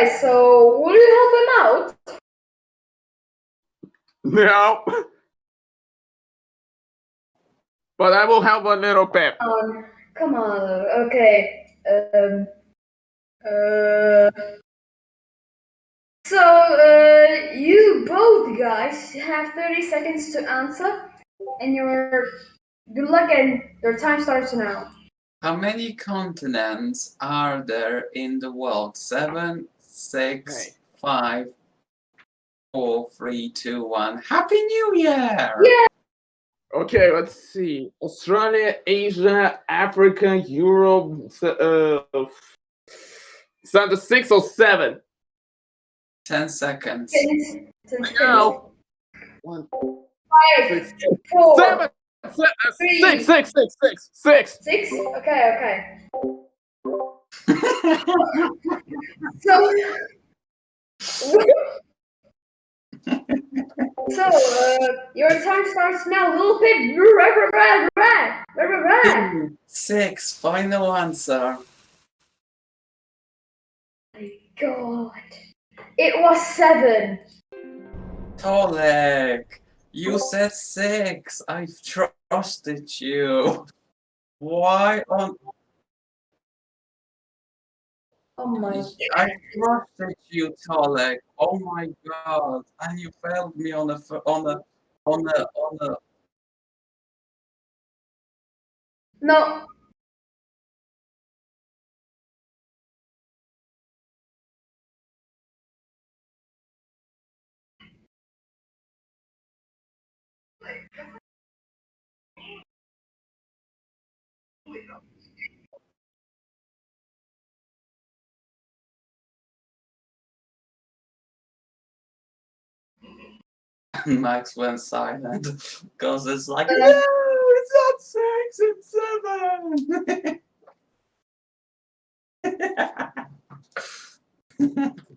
Okay, so will you help him out? No. But I will help a little bit. Um, come on. Okay. Um. Uh. So, uh, you both guys have 30 seconds to answer, and your good luck, and your time starts now. How many continents are there in the world? Seven, six, Okay. five, four, three, two, one. Happy New Year! Yeah. Okay, let's see. Australia, Asia, Africa, Europe. s- Uh, is that the six or seven? Ten seconds. Ten, ten seconds. No. One, Five, six, four, seven, se- uh, Three. six, six, six, six, six. six. Okay, okay. So, so uh, your time starts now. Little pig. Rah, rah, rah, rah, rah. Six. Final answer. My God, it was seven. Tolek, you said six. I've trusted you. Why on Oh my. I trusted you, Tolek. Oh my god! And you failed me on a f- on a on a on a. No. Max went silent because it's like no, it's not six, it's seven.